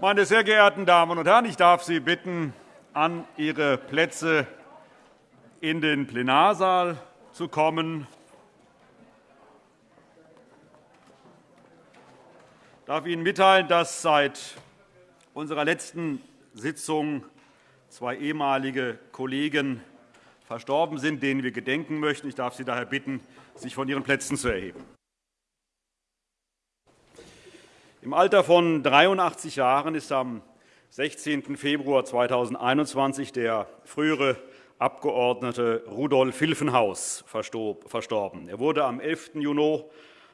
Meine sehr geehrten Damen und Herren, ich darf Sie bitten, an Ihre Plätze in den Plenarsaal zu kommen. Ich darf Ihnen mitteilen, dass seit unserer letzten Sitzung zwei ehemalige Kollegen verstorben sind, denen wir gedenken möchten. Ich darf Sie daher bitten, sich von Ihren Plätzen zu erheben. Im Alter von 83 Jahren ist am 16. Februar 2021 der frühere Abgeordnete Rudolf Hilfenhaus verstorben. Er wurde am 11. Juni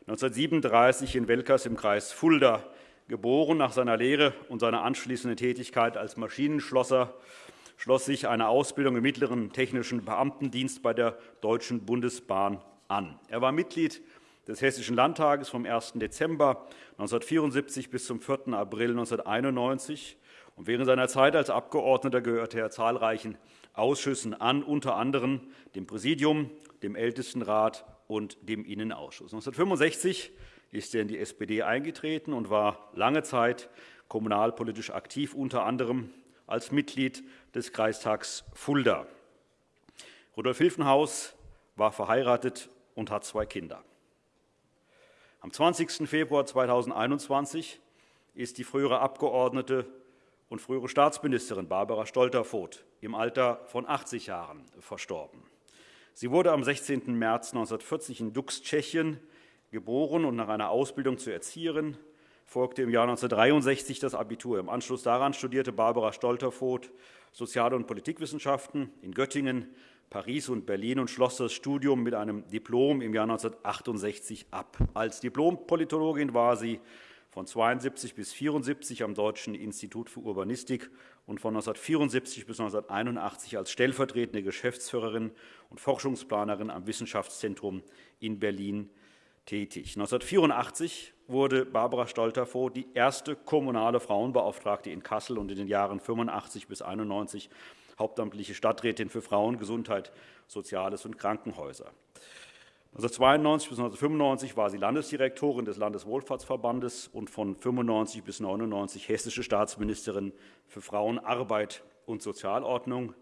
1937 in Welkers im Kreis Fulda geboren. Nach seiner Lehre und seiner anschließenden Tätigkeit als Maschinenschlosser schloss sich eine Ausbildung im mittleren technischen Beamtendienst bei der Deutschen Bundesbahn an. Er war Mitglied des Hessischen Landtages vom 1. Dezember 1974 bis zum 4. April 1991. Und während seiner Zeit als Abgeordneter gehörte er zahlreichen Ausschüssen an, unter anderem dem Präsidium, dem Ältestenrat und dem Innenausschuss. 1965 ist er in die SPD eingetreten und war lange Zeit kommunalpolitisch aktiv, unter anderem als Mitglied des Kreistags Fulda. Rudolf Hilfenhaus war verheiratet und hat zwei Kinder. Am 20. Februar 2021 ist die frühere Abgeordnete und frühere Staatsministerin Barbara Stolterfoth im Alter von 80 Jahren verstorben. Sie wurde am 16. März 1940 in Dux, Tschechien, geboren und nach einer Ausbildung zur Erzieherin folgte im Jahr 1963 das Abitur. Im Anschluss daran studierte Barbara Stolterfoth Sozial- und Politikwissenschaften in Göttingen, Paris und Berlin und schloss das Studium mit einem Diplom im Jahr 1968 ab. Als Diplompolitologin war sie von 1972 bis 1974 am Deutschen Institut für Urbanistik und von 1974 bis 1981 als stellvertretende Geschäftsführerin und Forschungsplanerin am Wissenschaftszentrum in Berlin tätig. 1984 wurde Barbara Stolterfoh die erste kommunale Frauenbeauftragte in Kassel und in den Jahren 85 bis 91 hauptamtliche Stadträtin für Frauen, Gesundheit, Soziales und Krankenhäuser. 1992 bis 1995 war sie Landesdirektorin des Landeswohlfahrtsverbandes und von 1995 bis 1999 hessische Staatsministerin für Frauen, Arbeit und Sozialordnung.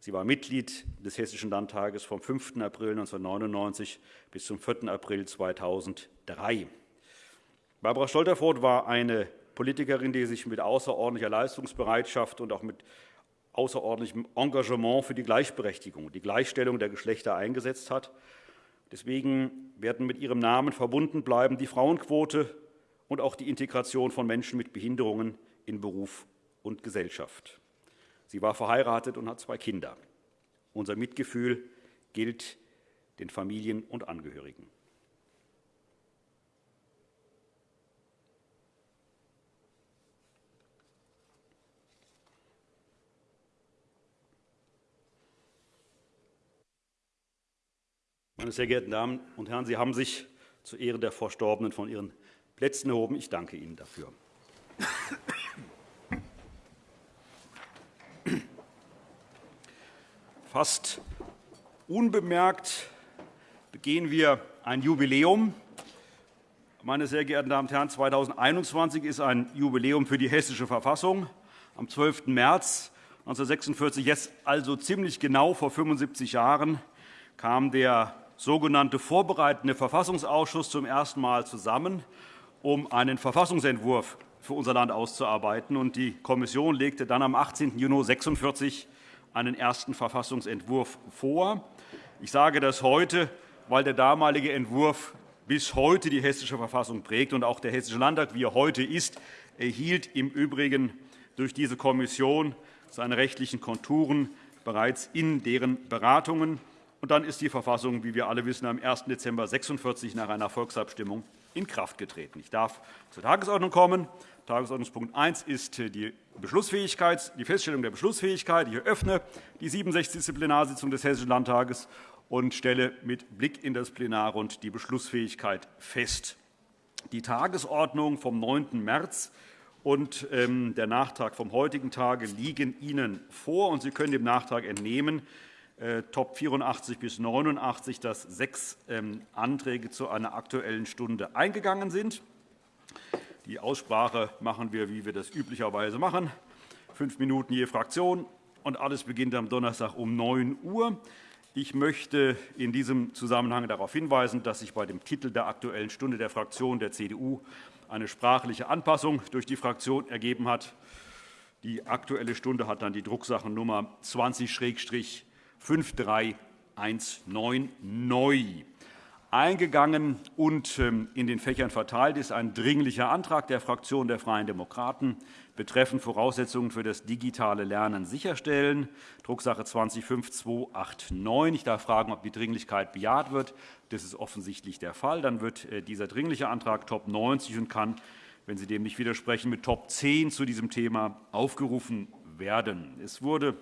Sie war Mitglied des Hessischen Landtages vom 5. April 1999 bis zum 4. April 2003. Barbara Stolterfoth war eine Politikerin, die sich mit außerordentlicher Leistungsbereitschaft und auch mit außerordentlichem Engagement für die Gleichberechtigung, die Gleichstellung der Geschlechter eingesetzt hat. Deswegen werden mit ihrem Namen verbunden bleiben die Frauenquote und auch die Integration von Menschen mit Behinderungen in Beruf und Gesellschaft. Sie war verheiratet und hat zwei Kinder. Unser Mitgefühl gilt den Familien und Angehörigen. Meine sehr geehrten Damen und Herren, Sie haben sich zu Ehren der Verstorbenen von Ihren Plätzen erhoben. Ich danke Ihnen dafür. Fast unbemerkt begehen wir ein Jubiläum. Meine sehr geehrten Damen und Herren, 2021 ist ein Jubiläum für die Hessische Verfassung. Am 12. März 1946, jetzt also ziemlich genau vor 75 Jahren, kam der sogenannte Vorbereitende Verfassungsausschuss zum ersten Mal zusammen, um einen Verfassungsentwurf für unser Land auszuarbeiten. Die Kommission legte dann am 18. Juni 1946 einen ersten Verfassungsentwurf vor. Ich sage das heute, weil der damalige Entwurf bis heute die Hessische Verfassung prägt. und Auch der Hessische Landtag, wie er heute ist, erhielt im Übrigen durch diese Kommission seine rechtlichen Konturen bereits in deren Beratungen. Und dann ist die Verfassung, wie wir alle wissen, am 1. Dezember 1946 nach einer Volksabstimmung in Kraft getreten. Ich darf zur Tagesordnung kommen. Tagesordnungspunkt 1 ist die, Beschlussfähigkeit, die Feststellung der Beschlussfähigkeit. Ich eröffne die 67. Plenarsitzung des Hessischen Landtages und stelle mit Blick in das Plenarrund die Beschlussfähigkeit fest. Die Tagesordnung vom 9. März und ähm, der Nachtrag vom heutigen Tage liegen Ihnen vor. und Sie können dem Nachtrag entnehmen, Top 84 bis 89, dass sechs ähm, Anträge zu einer Aktuellen Stunde eingegangen sind. Die Aussprache machen wir, wie wir das üblicherweise machen. Fünf Minuten je Fraktion, und alles beginnt am Donnerstag um 9 Uhr. Ich möchte in diesem Zusammenhang darauf hinweisen, dass sich bei dem Titel der Aktuellen Stunde der Fraktion der CDU eine sprachliche Anpassung durch die Fraktion ergeben hat. Die Aktuelle Stunde hat dann die Drucksachennummer 20-5319 neu. Eingegangen und ähm, in den Fächern verteilt ist ein Dringlicher Antrag der Fraktion der Freien Demokraten betreffend Voraussetzungen für das digitale Lernen sicherstellen, Drucksache 20-5289. Ich darf fragen, ob die Dringlichkeit bejaht wird. Das ist offensichtlich der Fall. Dann wird äh, dieser Dringliche Antrag Top 90 und kann, wenn Sie dem nicht widersprechen, mit Top 10 zu diesem Thema aufgerufen werden. Es wurde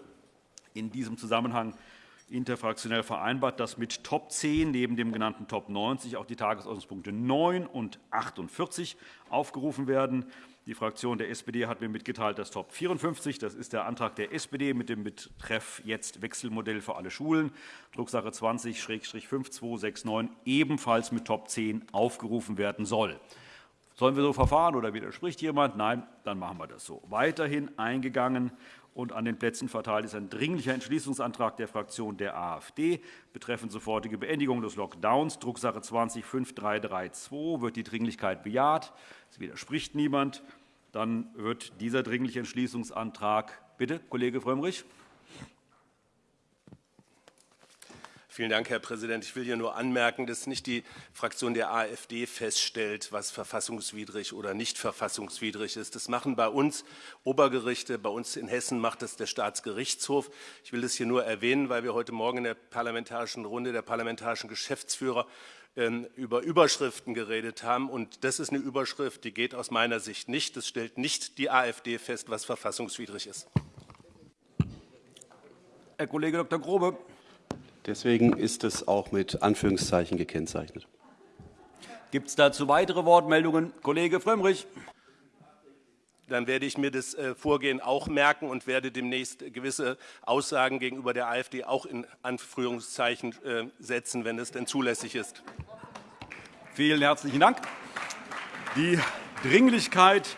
in diesem Zusammenhang interfraktionell vereinbart, dass mit Top 10 neben dem genannten Top 90 auch die Tagesordnungspunkte 9 und 48 aufgerufen werden. Die Fraktion der SPD hat mir mitgeteilt, dass Top 54, das ist der Antrag der SPD mit dem Betreff jetzt Wechselmodell für alle Schulen, Drucksache 20-5269, ebenfalls mit Top 10 aufgerufen werden soll. Sollen wir so verfahren oder widerspricht jemand? Nein, dann machen wir das so. Weiterhin eingegangen und an den Plätzen verteilt ist ein Dringlicher Entschließungsantrag der Fraktion der AfD betreffend sofortige Beendigung des Lockdowns, Drucksache 20-5332. Wird die Dringlichkeit bejaht? Es widerspricht niemand. Dann wird dieser Dringliche Entschließungsantrag Bitte, Kollege Frömmrich. Vielen Dank, Herr Präsident. Ich will hier nur anmerken, dass nicht die Fraktion der AfD feststellt, was verfassungswidrig oder nicht verfassungswidrig ist. Das machen bei uns Obergerichte. Bei uns in Hessen macht das der Staatsgerichtshof. Ich will das hier nur erwähnen, weil wir heute Morgen in der parlamentarischen Runde der parlamentarischen Geschäftsführer ähm, über Überschriften geredet haben. Und das ist eine Überschrift, die geht aus meiner Sicht nicht. Das stellt nicht die AfD fest, was verfassungswidrig ist. Herr Kollege Dr. Grobe. Deswegen ist es auch mit Anführungszeichen gekennzeichnet. Gibt es dazu weitere Wortmeldungen? Kollege Frömmrich. Dann werde ich mir das äh, Vorgehen auch merken und werde demnächst gewisse Aussagen gegenüber der AfD auch in Anführungszeichen äh, setzen, wenn es denn zulässig ist. Vielen herzlichen Dank. Die Dringlichkeit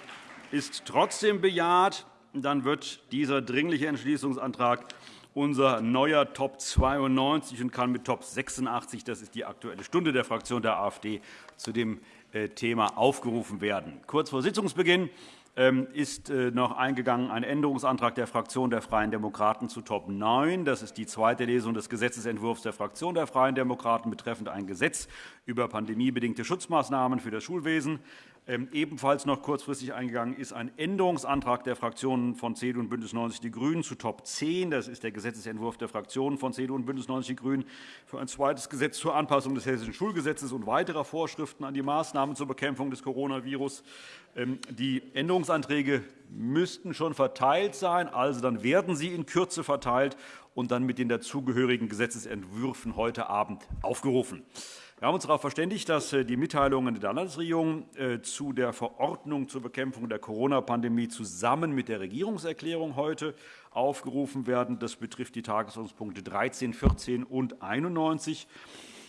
ist trotzdem bejaht. Dann wird dieser Dringliche Entschließungsantrag unser neuer Top 92 und kann mit Top 86, das ist die Aktuelle Stunde der Fraktion der AfD, zu dem äh, Thema aufgerufen werden. Kurz vor Sitzungsbeginn ähm, ist äh, noch eingegangen ein Änderungsantrag der Fraktion der Freien Demokraten zu Top 9. Das ist die zweite Lesung des Gesetzentwurfs der Fraktion der Freien Demokraten betreffend ein Gesetz über pandemiebedingte Schutzmaßnahmen für das Schulwesen. Ähm, ebenfalls noch kurzfristig eingegangen ist ein Änderungsantrag der Fraktionen von CDU und BÜNDNIS 90 die GRÜNEN zu Top 10. Das ist der Gesetzentwurf der Fraktionen von CDU und BÜNDNIS 90 die GRÜNEN für ein zweites Gesetz zur Anpassung des Hessischen Schulgesetzes und weiterer Vorschriften an die Maßnahmen zur Bekämpfung des Coronavirus. Ähm, die Änderungsanträge müssten schon verteilt sein, also dann werden sie in Kürze verteilt und dann mit den dazugehörigen Gesetzentwürfen heute Abend aufgerufen. Wir haben uns darauf verständigt, dass äh, die Mitteilungen der Landesregierung äh, zu der Verordnung zur Bekämpfung der Corona-Pandemie zusammen mit der Regierungserklärung heute aufgerufen werden. Das betrifft die Tagesordnungspunkte 13, 14 und 91.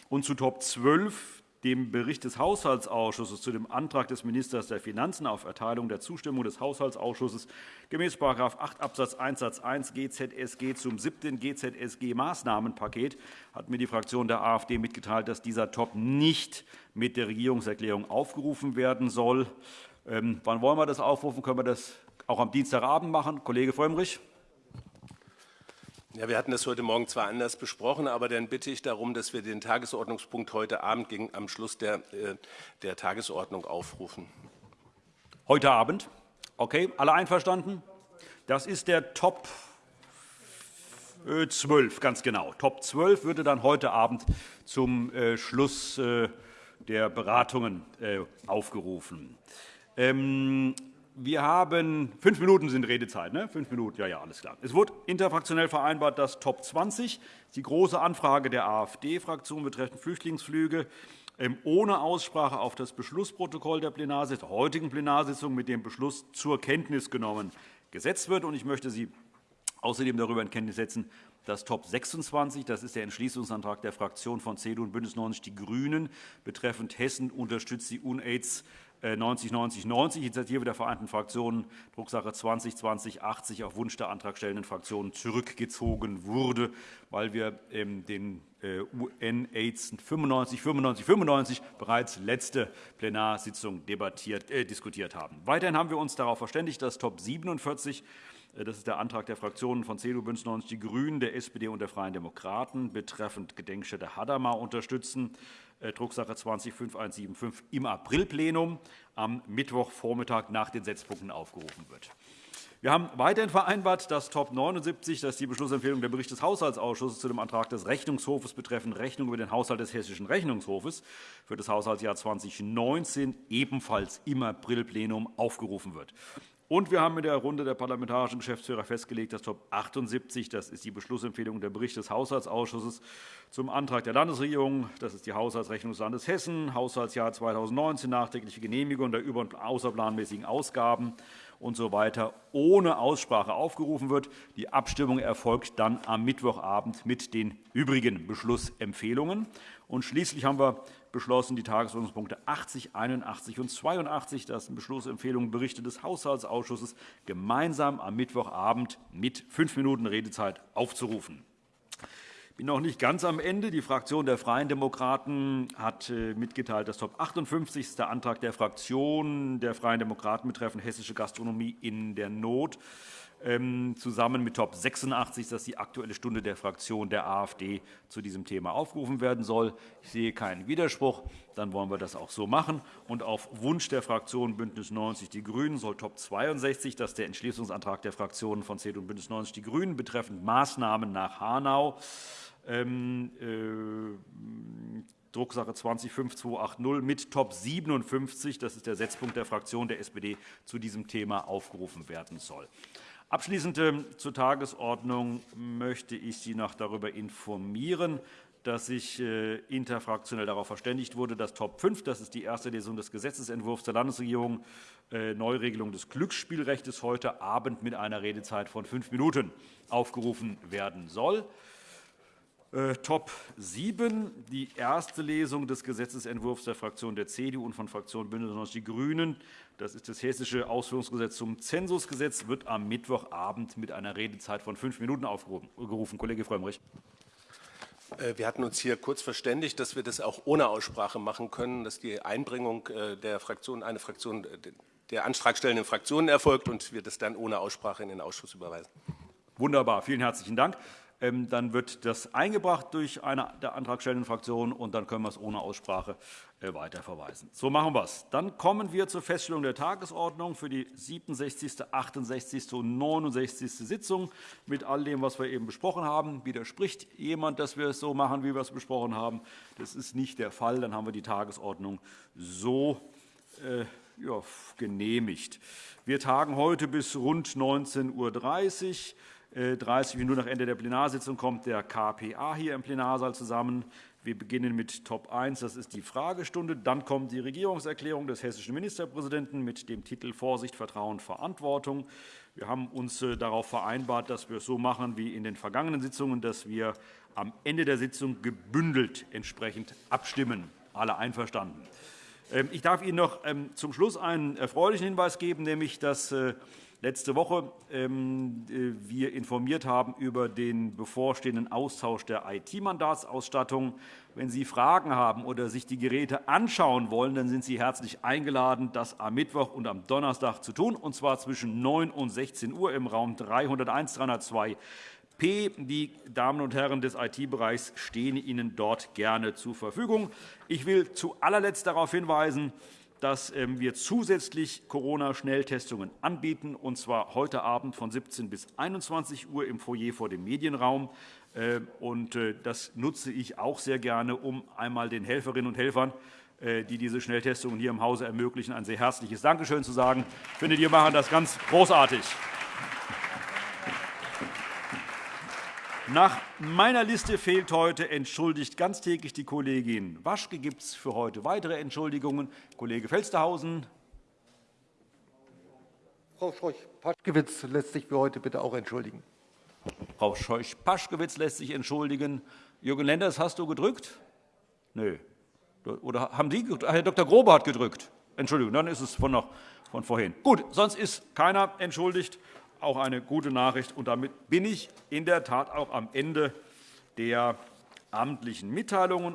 Und zu Top 12 dem Bericht des Haushaltsausschusses zu dem Antrag des Ministers der Finanzen auf Erteilung der Zustimmung des Haushaltsausschusses gemäß § 8 Abs. 1 Satz 1 GZSG zum siebten GZSG-Maßnahmenpaket hat mir die Fraktion der AfD mitgeteilt, dass dieser Top nicht mit der Regierungserklärung aufgerufen werden soll. Ähm, wann wollen wir das aufrufen? Können wir das auch am Dienstagabend machen? Kollege Frömmrich. Ja, wir hatten das heute Morgen zwar anders besprochen, aber dann bitte ich darum, dass wir den Tagesordnungspunkt heute Abend gegen, am Schluss der, äh, der Tagesordnung aufrufen. Heute Abend? Okay, alle einverstanden? Das ist der Top 12, äh, ganz genau. Top 12 würde dann heute Abend zum äh, Schluss der Beratungen aufgerufen. Wir haben fünf Minuten sind Redezeit, ne? Fünf Minuten, ja, ja, alles klar. Es wurde interfraktionell vereinbart, dass Top 20, die große Anfrage der AfD-Fraktion betreffend Flüchtlingsflüge, ähm, ohne Aussprache auf das Beschlussprotokoll der, Plenarsitzung, der heutigen Plenarsitzung mit dem Beschluss zur Kenntnis genommen gesetzt wird. Ich möchte Sie außerdem darüber in Kenntnis setzen, dass Top 26, das ist der Entschließungsantrag der Fraktion von CDU und BÜNDNIS 90 die GRÜNEN betreffend Hessen unterstützt die UNAIDS 909090, äh, Initiative der Vereinten Fraktionen, Drucksache 202080, auf Wunsch der antragstellenden Fraktionen zurückgezogen wurde, weil wir ähm, den UN-AIDS 95, 95, 95 bereits letzte Plenarsitzung debattiert, äh, diskutiert haben. Weiterhin haben wir uns darauf verständigt, dass Top 47 äh, das ist der Antrag der Fraktionen von CDU, BÜNDNIS 90 die GRÜNEN, der SPD und der Freien Demokraten betreffend Gedenkstätte Hadamar unterstützen. Äh, Drucksache 20-5175 im Aprilplenum am Mittwochvormittag nach den Setzpunkten aufgerufen wird. Wir haben weiterhin vereinbart, dass Top 79, das ist die Beschlussempfehlung der Bericht des Haushaltsausschusses zu dem Antrag des Rechnungshofes betreffend Rechnung über den Haushalt des Hessischen Rechnungshofes für das Haushaltsjahr 2019 ebenfalls im Aprilplenum aufgerufen wird. Und wir haben in der Runde der parlamentarischen Geschäftsführer festgelegt, dass Top 78, das ist die Beschlussempfehlung der Bericht des Haushaltsausschusses zum Antrag der Landesregierung, das ist die Haushaltsrechnung des Landes Hessen, Haushaltsjahr 2019, nachträgliche Genehmigung der über- und außerplanmäßigen Ausgaben usw. So ohne Aussprache aufgerufen wird. Die Abstimmung erfolgt dann am Mittwochabend mit den übrigen Beschlussempfehlungen. Und schließlich haben wir beschlossen, die Tagesordnungspunkte 80, 81 und 82, das sind Beschlussempfehlungen, Berichte des Haushaltsausschusses, gemeinsam am Mittwochabend mit fünf Minuten Redezeit aufzurufen. Ich bin noch nicht ganz am Ende. Die Fraktion der Freien Demokraten hat äh, mitgeteilt, dass Top 58 ist der Antrag der Fraktion der Freien Demokraten betreffend hessische Gastronomie in der Not zusammen mit Top 86, dass die Aktuelle Stunde der Fraktion der AfD zu diesem Thema aufgerufen werden soll. Ich sehe keinen Widerspruch. Dann wollen wir das auch so machen. Und auf Wunsch der Fraktion BÜNDNIS 90 die GRÜNEN soll Top 62, dass der Entschließungsantrag der Fraktionen von CDU und BÜNDNIS 90 die GRÜNEN betreffend Maßnahmen nach Hanau ähm, äh, Drucksache 205280 mit Top 57, das ist der Setzpunkt der Fraktion der SPD, zu diesem Thema aufgerufen werden soll. Abschließend ähm, zur Tagesordnung möchte ich Sie noch darüber informieren, dass sich äh, interfraktionell darauf verständigt wurde, dass Top 5, das ist die erste Lesung des Gesetzentwurfs der Landesregierung, äh, Neuregelung des Glücksspielrechts, heute Abend mit einer Redezeit von fünf Minuten aufgerufen werden soll. Äh, Top 7, die erste Lesung des Gesetzentwurfs der Fraktion der CDU und von Fraktion BÜNDNIS 90 die GRÜNEN. Das ist das Hessische Ausführungsgesetz zum Zensusgesetz, wird am Mittwochabend mit einer Redezeit von fünf Minuten aufgerufen. Kollege Frömmrich. Äh, wir hatten uns hier kurz verständigt, dass wir das auch ohne Aussprache machen können, dass die Einbringung äh, der Fraktion, eine Fraktion der antragstellenden Fraktionen erfolgt und wir das dann ohne Aussprache in den Ausschuss überweisen. Wunderbar. Vielen herzlichen Dank. Ähm, dann wird das eingebracht durch eine der antragstellenden Fraktionen, und dann können wir es ohne Aussprache äh, weiterverweisen. So machen wir es. Dann kommen wir zur Feststellung der Tagesordnung für die 67., 68. und 69. Sitzung mit all dem, was wir eben besprochen haben. Widerspricht jemand, dass wir es so machen, wie wir es besprochen haben? Das ist nicht der Fall. Dann haben wir die Tagesordnung so äh, ja, genehmigt. Wir tagen heute bis rund 19.30 Uhr. 30 äh, Minuten nach Ende der Plenarsitzung kommt der KPA hier im Plenarsaal zusammen. Wir beginnen mit Top 1, das ist die Fragestunde. Dann kommt die Regierungserklärung des hessischen Ministerpräsidenten mit dem Titel Vorsicht, Vertrauen, Verantwortung. Wir haben uns äh, darauf vereinbart, dass wir es so machen wie in den vergangenen Sitzungen, dass wir am Ende der Sitzung gebündelt entsprechend abstimmen. Alle einverstanden. Ähm, ich darf Ihnen noch ähm, zum Schluss einen erfreulichen Hinweis geben, nämlich dass äh, letzte Woche ähm, äh, wir informiert haben über den bevorstehenden Austausch der IT-Mandatsausstattung. Wenn Sie Fragen haben oder sich die Geräte anschauen wollen, dann sind Sie herzlich eingeladen, das am Mittwoch und am Donnerstag zu tun, und zwar zwischen 9 und 16 Uhr im Raum 301 302 P. Die Damen und Herren des IT-Bereichs stehen Ihnen dort gerne zur Verfügung. Ich will zu allerletzt darauf hinweisen, dass ähm, wir zusätzlich Corona-Schnelltestungen anbieten, und zwar heute Abend von 17 bis 21 Uhr im Foyer vor dem Medienraum. Äh, äh, das nutze ich auch sehr gerne, um einmal den Helferinnen und Helfern, äh, die diese Schnelltestungen hier im Hause ermöglichen, ein sehr herzliches Dankeschön zu sagen. Ich finde, die machen das ganz großartig. Nach meiner Liste fehlt heute entschuldigt ganztägig die Kollegin Waschke. Gibt es für heute weitere Entschuldigungen? Kollege Felstehausen. Frau Scheuch-Paschkewitz lässt sich für heute bitte auch entschuldigen. Frau Scheuch-Paschkewitz lässt sich entschuldigen. Jürgen Lenders, hast du gedrückt? Nö. Oder haben Sie? Herr Dr. Grobe hat gedrückt. Entschuldigung, dann ist es von, noch, von vorhin. Gut, sonst ist keiner entschuldigt. Auch eine gute Nachricht. Und damit bin ich in der Tat auch am Ende der amtlichen Mitteilungen